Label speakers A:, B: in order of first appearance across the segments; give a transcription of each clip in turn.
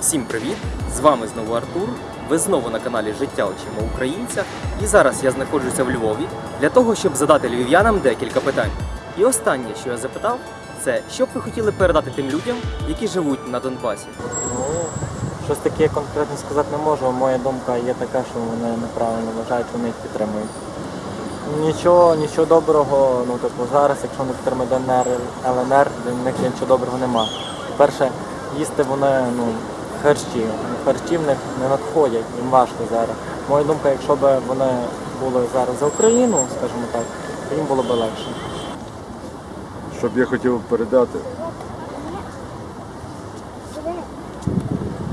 A: Всім привіт! З вами знову Артур. Ви знову на каналі Життя очима українця. І зараз я знаходжуся в Львові для того, щоб задати львів'янам декілька питань. І останнє, що я запитав, це що б ви хотіли передати тим людям, які живуть на Донбасі.
B: Ну, щось таке конкретно сказати не можу. Моя думка є така, що вони неправильно вважають, вони їх підтримують. Нічого, нічого доброго, ну типу зараз, якщо не підтримують ДНР, ЛНР, для них нічого доброго нема. По-перше, їсти вони ну, харчі. Харчі в них не надходять, їм важко зараз. Моя думка, якщо б вони були зараз за Україну, скажімо так, то їм було б легше.
C: Що б я хотів передати.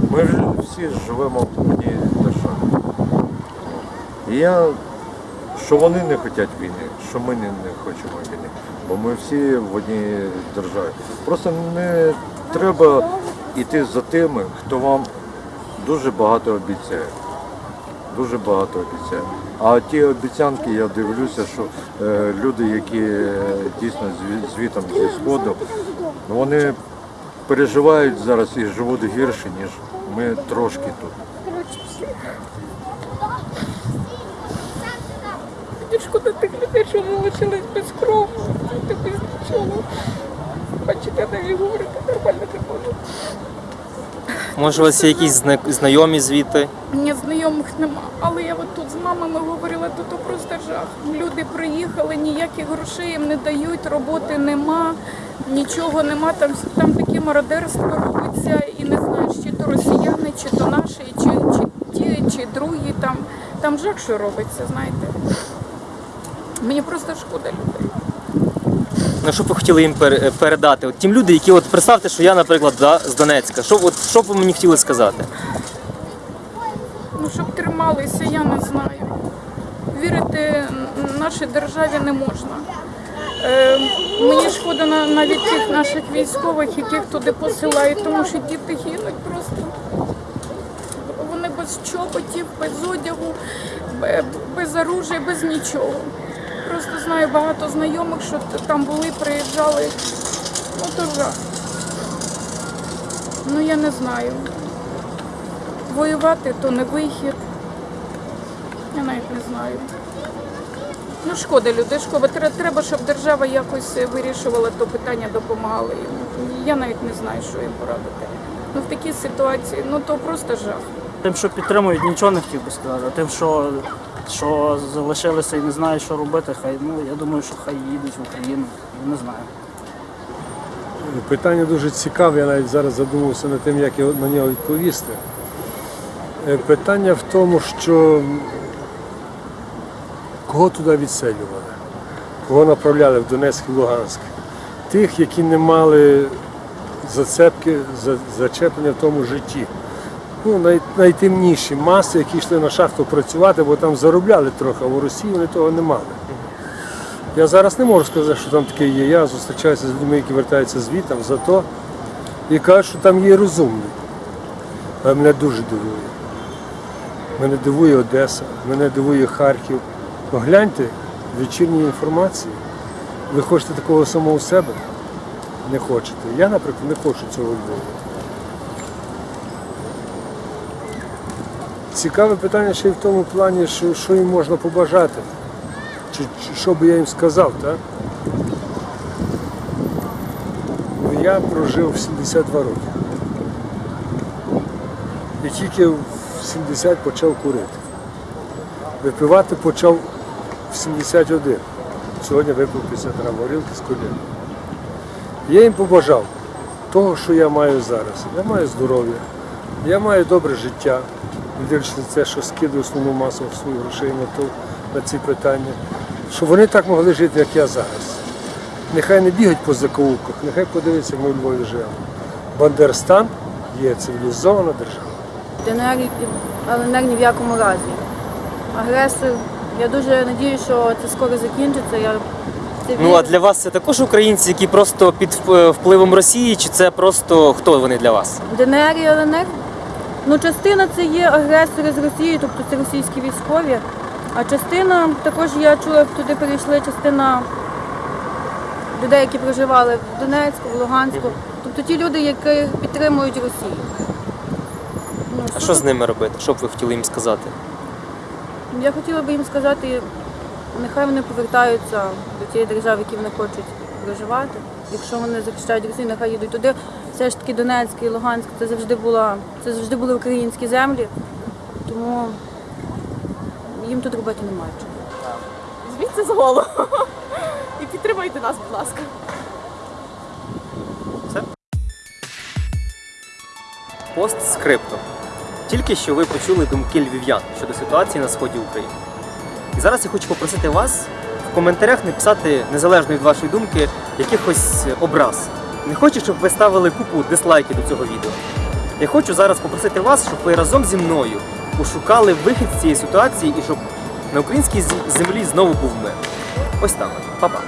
C: Ми ж всі живемо в одній державі. Я, що вони не хочуть війни, що ми не хочемо війни. Бо ми всі в одній державі. Просто не треба йти за тими, хто вам дуже багато обіцяє. Дуже багато обіцяє. А ті обіцянки, я дивлюся, що е, люди, які е, дійсно звітом зі сходу, вони переживають зараз і живуть гірше, ніж ми трошки тут.
D: Мені шкода тих людей, що залишились без жити без нічого. Бачите, навіть говорити нормально не.
A: Може, у вас є якісь зна- знайомі звідти?
D: Мені знайомих нема, але я от тут з мамами говорила, то, то просто жах. Люди приїхали, ніяких грошей їм не дають, роботи нема, нічого нема. Там, там таке мародерство робиться, і не знаєш, чи то росіяни, чи то наші, чи, чи ті, чи другі. Там, там жах, що робиться, знаєте. Мені просто шкода людей.
A: Ну, що б ви хотіли їм передати? От тим люди, які от представте, що я, наприклад, да, з Донецька. Що, от, що б ви мені хотіли сказати?
D: Ну, щоб трималися, я не знаю. Вірити нашій державі не можна. Е, мені шкода навіть тих наших військових, яких туди посилають, тому що діти гинуть просто. Вони без чоботів, без одягу, без оружия, без нічого. Просто знаю багато знайомих, що там були, приїжджали. Ну то жах. Ну я не знаю. Воювати то не вихід. Я навіть не знаю. Ну, шкода людей, шкода. Треба, щоб держава якось вирішувала то питання, допомагала їм. Я навіть не знаю, що їм порадити. Ну, в такій ситуації, ну то просто жах.
E: Тим, що підтримують, нічого не хотів би сказати. Тим, що, що залишилися і не знають, що робити, хай ну я думаю, що хай їдуть в Україну. Не знаю.
F: Питання дуже цікаве, я навіть зараз задумався над тим, як на нього відповісти. Е, Питання в тому, що кого туди відселювали, кого направляли в Донецьк і Луганськ. Тих, які не мали зацепки, зачеплення в тому житті. Ну, най, найтемніші маси, які йшли на шахту працювати, бо там заробляли трохи, а в Росії вони того не мали. Я зараз не можу сказати, що там таке є. Я зустрічаюся з людьми, які вертаються звітом за то і кажуть, що там є розумні. Але мене дуже дивує. Мене дивує Одеса, мене дивує Харків. Погляньте вечірні інформації. Ви хочете такого самого себе? Не хочете. Я, наприклад, не хочу цього у Цікаве питання ще й в тому плані, що, що їм можна побажати. Чи, чи що би я їм сказав, так? Я прожив 72 роки. І тільки в 70 почав курити. Випивати почав в 71. Сьогодні випив 50 грам горілки з колін. Я їм побажав того, що я маю зараз. Я маю здоров'я, я маю добре життя, дивлячись на це, що скидаю основну масу своїх грошей на, то, на ці питання, щоб вони так могли жити, як я зараз. Нехай не бігають по закоулках, нехай подивиться, як ми у Львові живемо. Бандерстан є цивілізована держава.
G: ДНР ЛНР ні в якому разі. Агресор, я дуже надію, що це скоро закінчиться. Я
A: Ну а для вас це також українці, які просто під впливом Росії, чи це просто хто вони для вас?
G: ДНР і ЛНР. Ну, частина це є агресори з Росії, тобто це російські військові. А частина, також я чула, туди перейшли частина людей, які проживали в Донецьку, в Луганську. Тобто ті люди, які підтримують Росію.
A: А що з ними робити? Що б ви хотіли їм сказати?
G: Я хотіла би їм сказати, нехай вони повертаються до тієї держави, в якій вони хочуть проживати. Якщо вони захищають Росію, нехай їдуть туди. Все ж таки Донецьк і Луганськ це завжди була, це завжди були українські землі, тому їм тут робити немає чого.
H: Візьміть це з голову і підтримайте нас, будь ласка.
A: Пост скриптом. Тільки що ви почули думки львів'ян щодо ситуації на сході України. І зараз я хочу попросити вас коментарях не писати незалежно від вашої думки якихось образ. Не хочу, щоб ви ставили купу дизлайків до цього відео. Я хочу зараз попросити вас, щоб ви разом зі мною пошукали вихід з цієї ситуації і щоб на українській землі знову був мир. Ось так. Па-па.